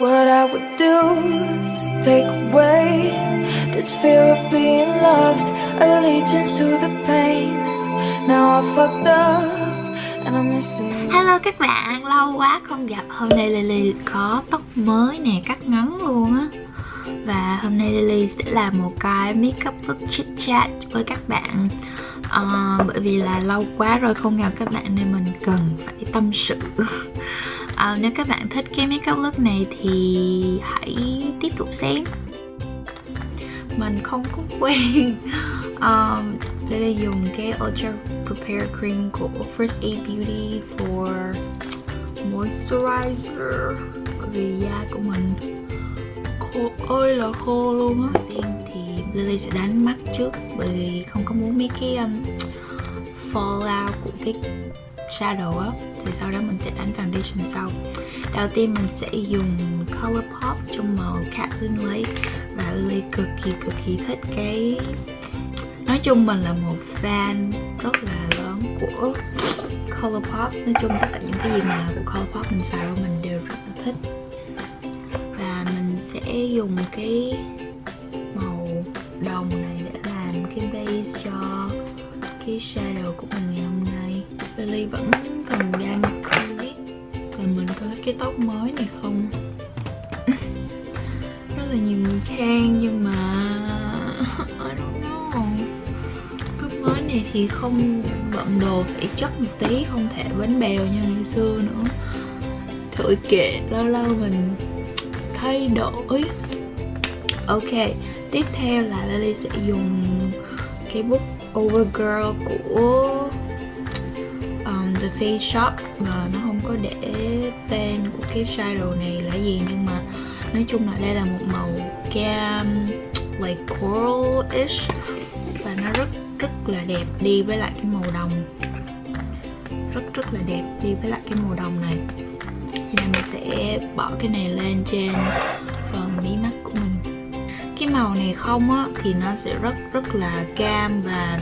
what I would do to take away this fear of being loved, allegiance to the pain. Now I fucked up and I'm missing. Hello các bạn, lâu quá không gặp. Hôm nay Lily có tóc mới nè, cắt ngắn luôn á. Và hôm nay Lily sẽ làm một cái makeup look chit chat với các bạn. Uh, Bởi vì là lâu quá rồi không gặp các bạn nên mình cần phải tâm sự. uh, Nếu các bạn thích cái makeup look này thì hãy tiếp tục xem. Mình không có quen. Um, Lily dùng cái Ultra Prepare Cream của First Aid Beauty for Moisturizer. Bởi vì da của mình khô ơi là khô luôn á. Tiên thì Lily sẽ đánh mắt trước bởi vì không có muốn mấy cái um, fallout của cái shadow á thì sau đó mình sẽ đánh foundation sau. Đầu tiên mình sẽ dùng color pop trong màu Cat Lake. Và Lily cực kỳ cực kỳ thích cái nói chung mình là một fan rất là lớn của Colourpop nói chung tất cả những cái gì mà của Colourpop mình xài mình đều rất là thích. Và mình sẽ dùng cái màu đồng này để làm cái base cho cái shadow của mình ngày hôm nay. Lily vẫn còn đang biết là mình có cái tóc mới này không? Rất là nhiều người khen nhưng mà I don't know. Cái mới này thì không, bận đồ phải chất một tí, không thể bánh bèo như ngày xưa nữa. Thôi kệ, lâu lâu mình thay đổi. Ok, tiếp theo là Lily sẽ dùng cái bút Overgirl của um, Shop và nó không có để tên của cái shadow này là gì nhưng mà nói chung là đây là một màu cam like coral-ish và nó rất rất là đẹp đi với lại cái màu đồng. Rất rất là đẹp đi với lại cái màu đồng này. Nên mình sẽ bỏ cái này lên trên phần mí mắt của mình. Cái màu này không á thì nó sẽ rất rất là cam và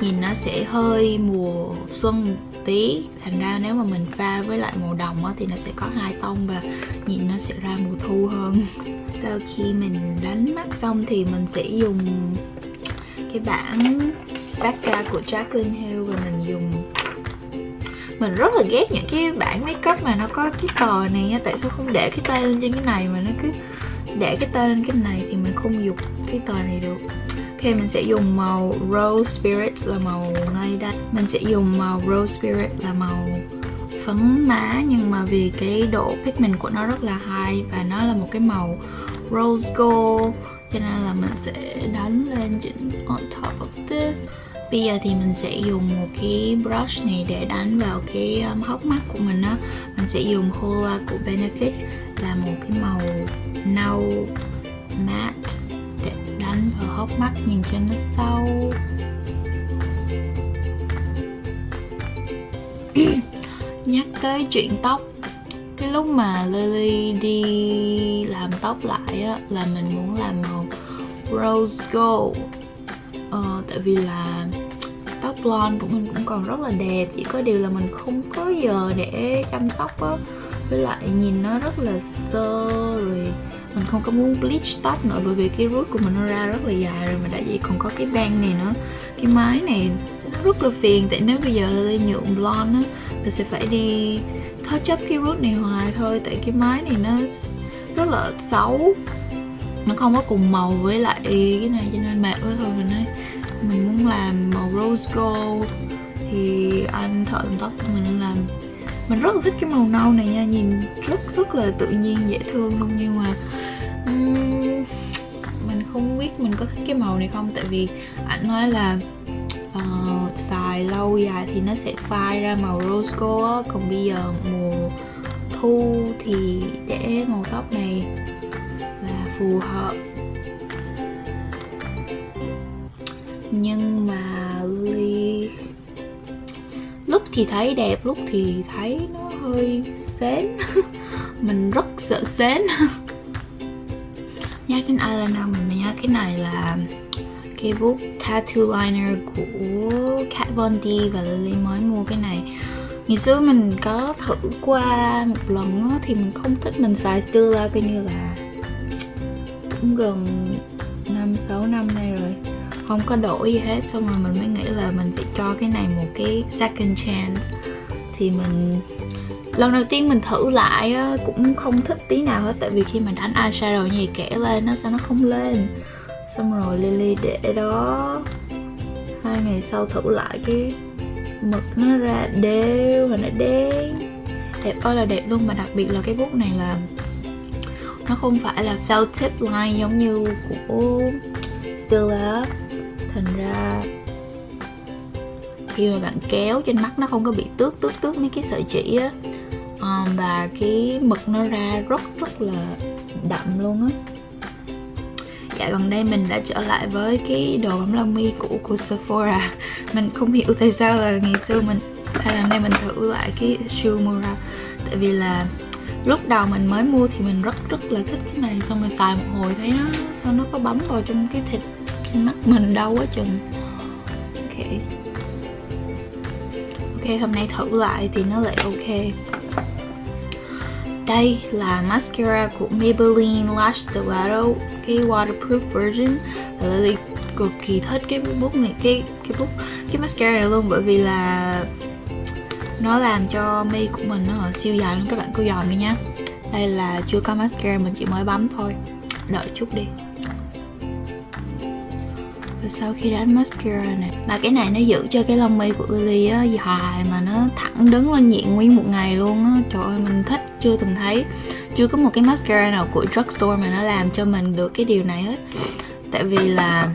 nhìn nó sẽ hơi mùa xuân tí. Thành ra nếu mà mình pha với lại màu đồng á, thì nó sẽ có hai tông và nhìn nó sẽ ra mùa thu hơn. Sau khi mình đánh mắt xong thì mình sẽ dùng cái bảng Becca của Jaclyn Hill và mình dùng mình rất là ghét những cái bảng makeup mà nó có cái tờ này nha tại sao không để cái tay lên trên cái này mà nó cứ để cái tay lên cái này thì mình không dùng cái tờ này được ok mình sẽ dùng màu Rose Spirit là màu ngay đây. Mình sẽ dùng màu Rose Spirit là màu phấn má nhưng mà vì cái độ pigment của nó rất là high và nó là một cái màu rose gold cho nên là mình sẽ đánh lên chỉnh on top of this. Bây giờ thì mình sẽ dùng một cái brush này để đánh vào cái um, hốc mắt của mình á. Mình sẽ dùng Hola của Benefit là một cái màu nâu hốc mắt nhìn cho nó sâu. Nhắc tới chuyện tóc cái lúc mà Lily đi làm tóc lại á là mình muốn làm màu rose gold. Ờ, tại vì là tóc blonde của mình cũng còn rất là đẹp chỉ có điều là mình không có giờ để chăm sóc á. Với lại nhìn nó rất là sơ rồi mình không có muốn bleach tóc nữa bởi vì cái root của mình nó ra rất là dài rồi mà đã vậy còn có cái bang này nữa. Cái mái này nó rất là phiền, tại nếu bây giờ Lily nhuộm blonde á, thì sẽ phải đi touch up cái root này hoài thôi, tại cái mái này nó rất là xấu. Nó không có cùng màu với lại cái này, cho nên mệt quá thôi. Mình nói, mình muốn làm màu rose gold. Thì anh thợ làm tóc của mình làm. Mình rất là thích cái màu nâu này nha, nhìn rất rất là tự nhiên, dễ thương luôn, nhưng mà mình không biết mình có thích cái màu này không? Tại vì anh nói là uh, xài lâu dài thì nó sẽ phai ra màu rose gold còn bây giờ mùa thu thì để màu tóc này là phù hợp. Nhưng mà Lily lúc thì thấy đẹp lúc thì thấy nó hơi xến. Mình rất sợ xến. nhắc đến eyeliner mình nhớ cái này là cái bút tattoo liner của Kat Von D và Lily mới mua cái này. Ngày xưa mình có thử qua một lần đó, thì mình không thích mình xài Stila coi như là cũng gần năm sáu năm nay rồi. Không có đổi gì hết xong rồi mình mới nghĩ là mình phải cho cái này một cái second chance. Thì mình lần đầu tiên mình thử lại cũng không thích tí nào hết, tại vì khi mà đánh eyeshadow như kẻ lên nó sao nó không lên? Xong rồi Lily để đó. Hai ngày sau thử lại cái mực nó ra đều và nó đen. Đẹp ơi là đẹp luôn, mà đặc biệt là cái bút này là nó không phải là felt tip line giống như của Stila thành ra khi mà bạn kéo trên mắt nó không có bị tước tước tước mấy cái sợi chỉ á um, và cái mực nó ra rất rất là đậm luôn á. Dạ gần đây mình đã trở lại với cái đồ bấm lông mi cũ của Sephora. Mình không hiểu tại sao là ngày xưa mình hay là hôm nay mình thử lại cái Shumura tại vì là lúc đầu mình mới mua thì mình rất rất là thích cái này. Xong rồi xài một hồi thấy nó sao nó có bấm vào trong cái thịt trên mắt mình đau quá chừng. Ok. Ok hôm nay thử lại thì nó lại ok đây là mascara của Maybelline Lash Stiletto cái waterproof version. Và Lily cực kỳ thích cái bút này, cái cái bút cái mascara này luôn, bởi vì là nó làm cho mi của mình nó siêu dài luôn. Các bạn cứ dòm đi nha đây là chưa có mascara mình chỉ mới bấm thôi. Đợi chút đi và sau khi đánh mascara này. Mà cái này nó giữ cho cái lông mi của Lily á dài mà nó thẳng đứng lên diện nguyên một ngày luôn á. Trời ơi mình thích chưa từng thấy. Chưa có một cái mascara nào của drugstore mà nó làm cho mình được cái điều này hết. Tại vì là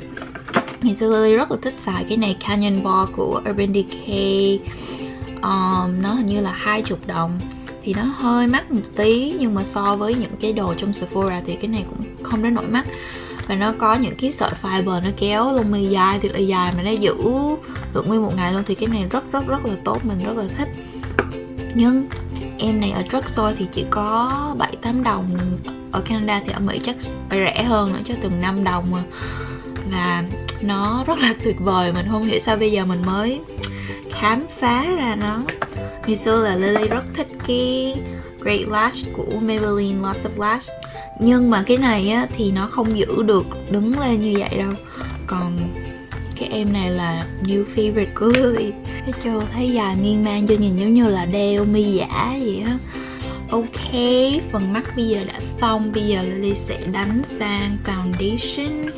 ngày xưa Lily rất là thích xài cái này Canyon Ball của Urban Decay. Um, nó hình như là hai chục đồng. Thì nó hơi mắc một tí nhưng mà so với những cái đồ trong Sephora thì cái này cũng không đến nổi mắc và nó có những cái sợi fiber nó kéo lông mi dài thì dài mà nó giữ được nguyên một ngày luôn thì cái này rất rất rất là tốt, mình rất là thích. Nhưng em này ở drugstore thì chỉ có 7-8 đồng. Ở Canada thì ở Mỹ chắc phải rẻ hơn nữa cho từng 5 đồng mà và nó rất là tuyệt vời, mình không hiểu sao bây giờ mình mới khám phá ra nó. Ngày xưa là Lily rất thích cái Great Lash của Maybelline Lots of Lash nhưng mà cái này á, thì nó không giữ được đứng lên như vậy đâu. Còn cái em này là new favorite của Lily. Cái châu thấy dài miên man cho nhìn giống như là đeo mi giả vậy á. Ok, phần mắt bây giờ đã xong. Bây giờ Lily sẽ đánh sang foundation.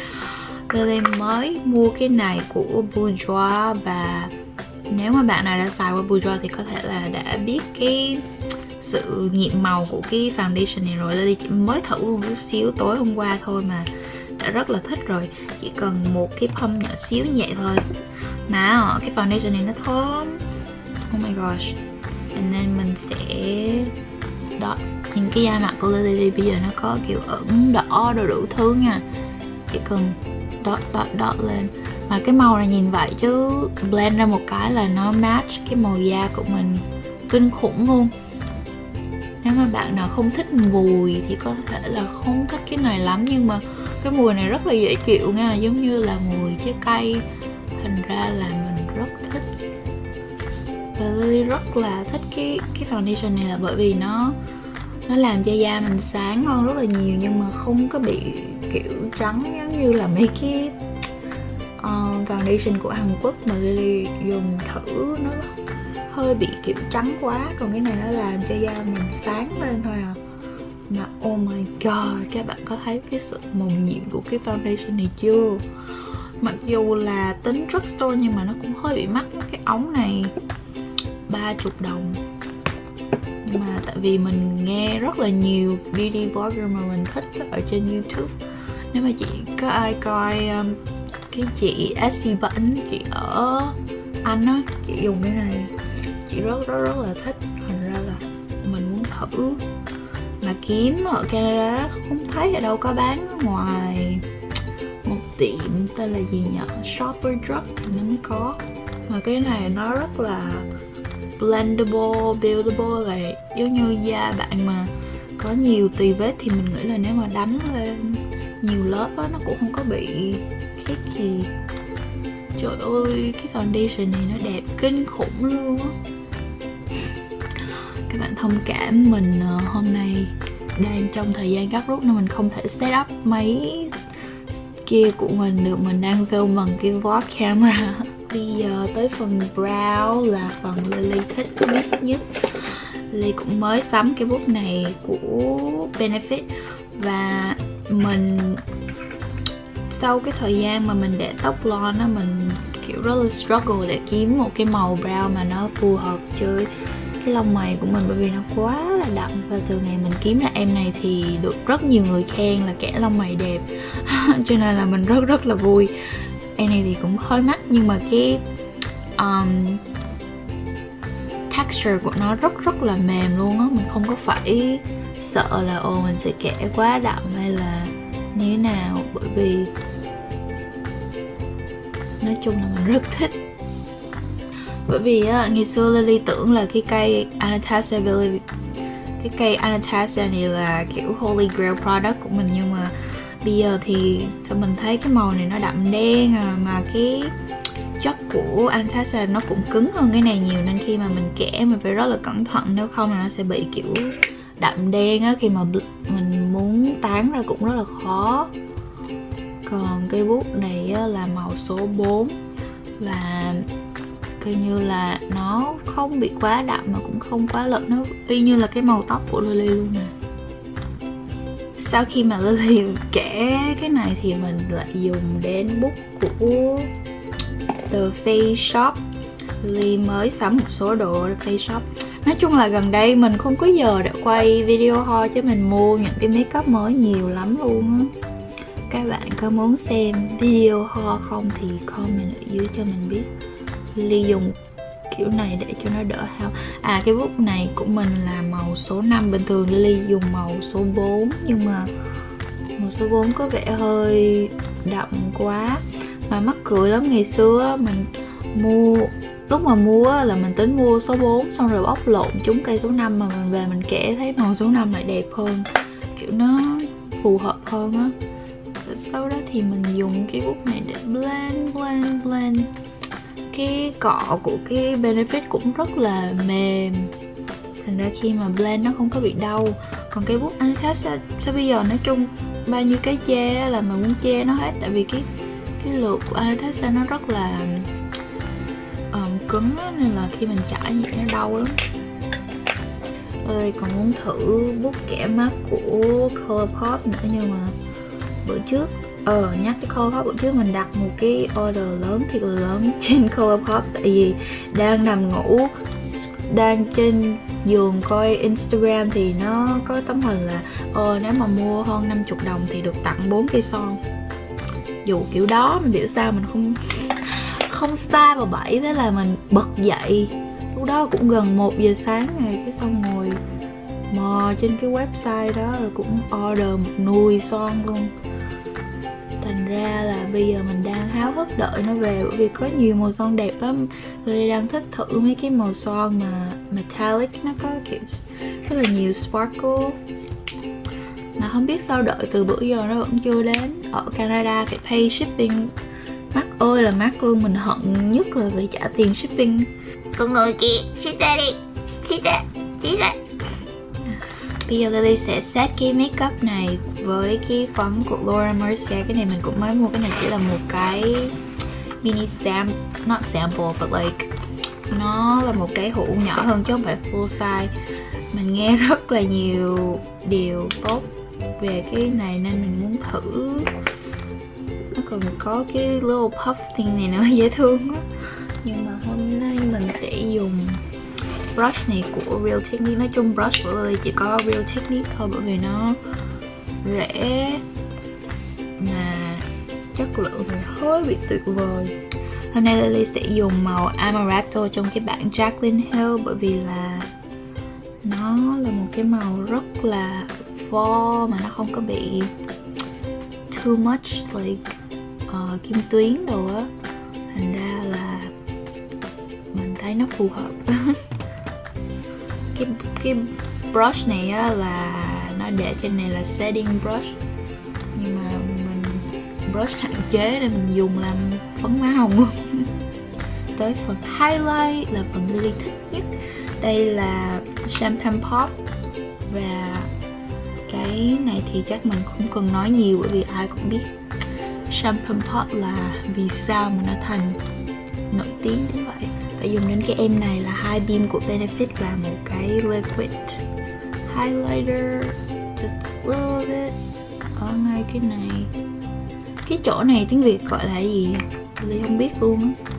Lily mới mua cái này của Bourjois và nếu mà bạn nào đã xài qua Bourjois thì có thể là đã biết cái sự nhiệm màu của cái foundation này rồi. Lily chỉ mới thử một chút xíu tối hôm qua thôi mà đã rất là thích rồi. Chỉ cần một cái pump nhỏ xíu vậy thôi. Nào ờ, cái foundation này nó thơm. Oh my gosh. Nên mình sẽ đó nhìn cái da mặt của Lily bây giờ nó có kiểu ẩn đỏ đồ đủ thứ nha. Chỉ cần dot dot dot lên. Mà cái màu này nhìn vậy chứ blend ra một cái là nó match cái màu da của mình kinh khủng luôn nếu mà bạn nào không thích mùi thì có thể là không thích cái này lắm nhưng mà cái mùi này rất là dễ chịu nha. Giống như là mùi trái cây. Thành ra là mình rất thích. Và Lily rất là thích cái cái foundation này là bởi vì nó nó làm cho da mình sáng hơn rất là nhiều nhưng mà không có bị kiểu trắng giống như là mấy cái uh, foundation của Hàn Quốc mà Lily dùng thử nó hơi bị kiểu trắng quá. Còn cái này nó làm cho da mình sáng lên thôi à. Mà oh my god các bạn có thấy cái sự màu nhiệm của cái foundation này chưa? Mặc dù là tính drugstore nhưng mà nó cũng hơi bị mắc cái ống này. Ba chục đồng. Nhưng mà tại vì mình nghe rất là nhiều beauty blogger mà mình thích ở trên youtube. Nếu mà chị có ai coi um, cái chị Essie Bẩn chị ở Anh á chị dùng cái này chị rất rất rất là thích. Thành ra là mình muốn thử. Mà kiếm ở Canada không thấy ở đâu có bán ngoài. Một tiệm tên là gì nhỉ? Shopper Drug thì nó mới có. Mà cái này nó rất là blendable, buildable là giống như da bạn mà có nhiều tì vết thì mình nghĩ là nếu mà đánh lên nhiều lớp á nó cũng không có bị cái gì. Trời ơi cái foundation này nó đẹp kinh khủng luôn á bạn thông cảm mình ờ, hôm nay đang trong thời gian gấp rút nên mình không thể set up máy kia của mình được. Mình đang film bằng cái vlog camera. Bây giờ tới phần brow là phần Lily thích nhất nhất. Lily cũng mới sắm cái bút này của Benefit. Và mình, sau cái thời gian mà mình để tóc blonde á, mình kiểu rất là struggle để kiếm một cái màu brow mà nó phù hợp với cái lông mày của mình bởi vì nó quá là đậm. Và từ ngày mình kiếm ra em này thì được rất nhiều người khen là kẻ lông mày đẹp. Cho nên là mình rất rất là vui. Em này thì cũng hơi mắc nhưng mà cái um, texture của nó rất rất là mềm luôn á. Mình không có phải sợ là ồ mình sẽ kẻ quá đậm hay là như thế nào? Bởi vì nói chung là mình rất thích bởi vì á ngày xưa Lily tưởng là cái cây Anastasia Billy cái cây Anastasia này là kiểu holy grail product của mình nhưng mà bây giờ thì sao mình thấy cái màu này nó đậm đen à, mà cái chất của Anastasia nó cũng cứng hơn cái này nhiều nên khi mà mình kẻ mình phải rất là cẩn thận nếu không là nó sẽ bị kiểu đậm đen á khi mà mình muốn tán ra cũng rất là khó. Còn cây bút này á, là màu số 4 và coi như là nó không bị quá đậm mà cũng không quá lợn nó y như là cái màu tóc của Lily luôn nè. Sau khi mà Lily kẻ cái này thì mình lại dùng đến bút của từ Face Shop. Lily mới sắm một số đồ ở Face Shop. Nói chung là gần đây mình không có giờ để quay video ho chứ mình mua những cái makeup mới nhiều lắm luôn á. Các bạn có muốn xem video ho không thì comment ở dưới cho mình biết. Ly dùng kiểu này để cho nó đỡ hao. À cái bút này của mình là màu số 5 Bình thường Lily dùng màu số 4 Nhưng mà màu số 4 có vẻ hơi đậm quá. Mà mắc cười lắm, ngày xưa mình mua, lúc mà mua là mình tính mua số 4 xong rồi bóc lộn chúng cây số 5 mà mình về mình kẻ thấy màu số 5 lại đẹp hơn. Kiểu nó phù hợp hơn á. Sau đó thì mình dùng cái bút này để blend blend blend cái cọ của cái benefit cũng rất là mềm. Thành ra khi mà blend nó không có bị đau. Còn cái bút Anastasia sao bây giờ nói chung bao nhiêu cái che là mình muốn che nó hết. Tại vì cái cái lượt của Anastasia nó rất là um, cứng đó, nên là khi mình chải nhẹ nó đau lắm. Ơi còn muốn thử bút kẻ mắt của Colourpop nữa nhưng mà bữa trước ờ nhắc cái Colourpop bữa trước mình đặt một cái order lớn, thiệt là lớn, trên Colourpop tại vì đang nằm ngủ, đang trên giường coi Instagram thì nó có tấm hình là ờ nếu mà mua hơn 50 đồng thì được tặng 4 cây son. Dù kiểu đó, mình biểu sao mình không không xa vào bảy thế là mình bật dậy. Lúc đó cũng gần 1 giờ sáng rồi, cái xong ngồi mò trên cái website đó, rồi cũng order một nùi son luôn thành ra là bây giờ mình đang háo hức đợi nó về. Bởi vì có nhiều màu son đẹp lắm. Tôi đang thích thử mấy cái màu son mà metallic. Nó có kiểu rất là nhiều sparkle. Mà không biết sao đợi từ bữa giờ nó vẫn chưa đến. Ở Canada phải pay shipping. Mắc ơi là mắc luôn. Mình hận nhất là phải trả tiền shipping. Con người kia ship ra đi. Ship ra ship ra bây giờ Lily sẽ set cái makeup này với cái phấn của Laura Mercier. Cái này mình cũng mới mua, cái này chỉ là một cái mini sam, not sample, but like, nó là một cái hũ nhỏ hơn chứ không phải full size. Mình nghe rất là nhiều điều tốt về cái này nên mình muốn thử. Nó còn có cái little puff thing này nữa, dễ thương quá. Nhưng mà hôm nay mình sẽ dùng brush này của Real Technique. Nói chung brush của Lily chỉ có Real Technique thôi, bởi vì nó rẻ mà chất lượng thì hơi bị tuyệt vời. Hôm nay Lily sẽ dùng màu Amaretto trong cái bản Jaclyn Hill bởi vì là nó là một cái màu rất là vo mà nó không có bị too much like uh, kim tuyến đồ á. Thành ra là mình thấy nó phù hợp. Cái cái brush này á là để trên này là setting brush. Nhưng mà mình brush hạn chế nên mình dùng làm phấn má hồng luôn. Tới phần highlight là phần Lily thích nhất. Đây là champagne pop. Và cái này thì chắc mình không cần nói nhiều bởi vì ai cũng biết. Champagne pop là vì sao mà nó thành nổi tiếng như vậy? Phải dùng đến cái em này là hai beam của Benefit là một cái liquid highlighter just roll it. Ở ngay cái này. Cái chỗ này tiếng Việt gọi là gì? Lily không biết luôn á.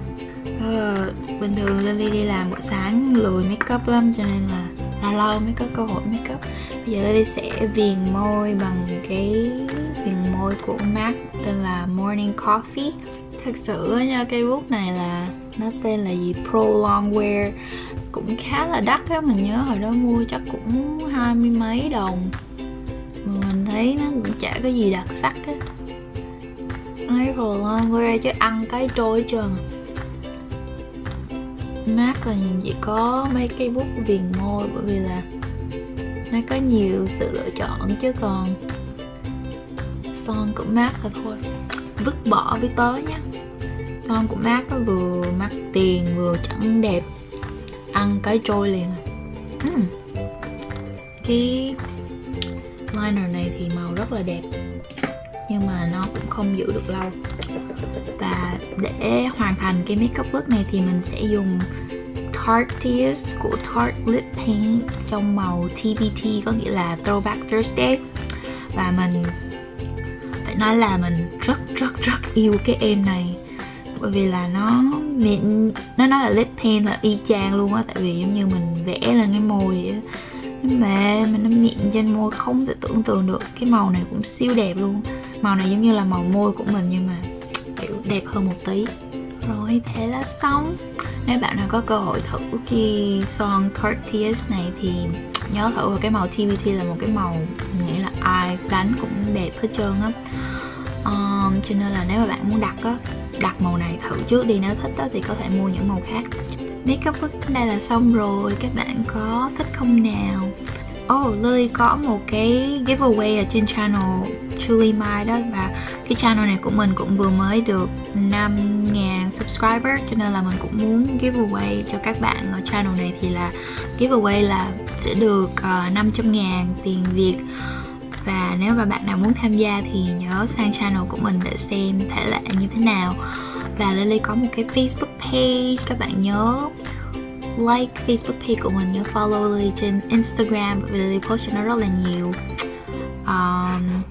Ờ, bình thường Lily đi làm buổi sáng lười make up lắm, cho nên là lâu lâu mới có cơ hội make up bây giờ Lily sẽ viền môi bằng cái viền môi của MAC, tên là Morning Coffee. Thật sự nha, cây bút này là nó tên là gì? Pro Longwear cũng khá là đắt á, mình nhớ hồi đó mua chắc cũng hai mươi mấy đồng mà mình thấy nó cũng chả có gì đặc sắc á ấy Pro Longwear chứ ăn cái trôi hết trơn. Mát là chỉ có mấy cây bút viền môi, bởi vì là nó có nhiều sự lựa chọn chứ còn son cũng mát là thôi, vứt bỏ với tớ nhé son cũng mát nó vừa mắc tiền, vừa chẳng đẹp. Ăn cái trôi liền. Uhm. cái liner này thì màu rất là đẹp, nhưng mà nó cũng không giữ được lâu. Và để hoàn thành cái makeup look này thì mình sẽ dùng Tarte của Tarte Lip Paint trong màu TBT có nghĩa là Throwback Thursday. Và mình, phải nói là mình rất rất rất yêu cái em này. Bởi vì là nó mịn, nó nói là lip paint là y chang luôn á, tại vì giống như mình vẽ lên cái môi á nó mềm mà nó mịn trên môi không thể tưởng tượng được. Cái màu này cũng siêu đẹp luôn. Màu này giống như là màu môi của mình nhưng mà kiểu đẹp hơn một tí. Rồi thế là xong. Nếu bạn nào có cơ hội thử cái son Curtius này thì nhớ thử vào cái màu TBT là một cái màu mình nghĩ là ai đánh cũng đẹp hết trơn á. Um, cho nên là nếu mà bạn muốn đặt á đặt màu này thử trước đi. Nếu thích đó thì có thể mua những màu khác. Makeup look đây là xong rồi. Các bạn có thích không nào? Oh, Lily có một cái giveaway ở trên channel Julie Mai đó và cái channel này của mình cũng vừa mới được 5.000 subscriber cho nên là mình cũng muốn giveaway cho các bạn ở channel này thì là giveaway là sẽ được ờ, uh, 500.000 tiền Việt. Và nếu mà bạn nào muốn tham gia thì nhớ sang channel của mình để xem thể lệ như thế nào. Và Lily có một cái Facebook page các bạn nhớ like Facebook page của mình nhớ follow Lily trên Instagram vì Lily post cho nó rất là nhiều um,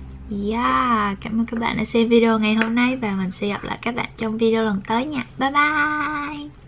Yeah, cảm ơn các bạn đã xem video ngày hôm nay và mình sẽ gặp lại các bạn trong video lần tới nha. Bye bye!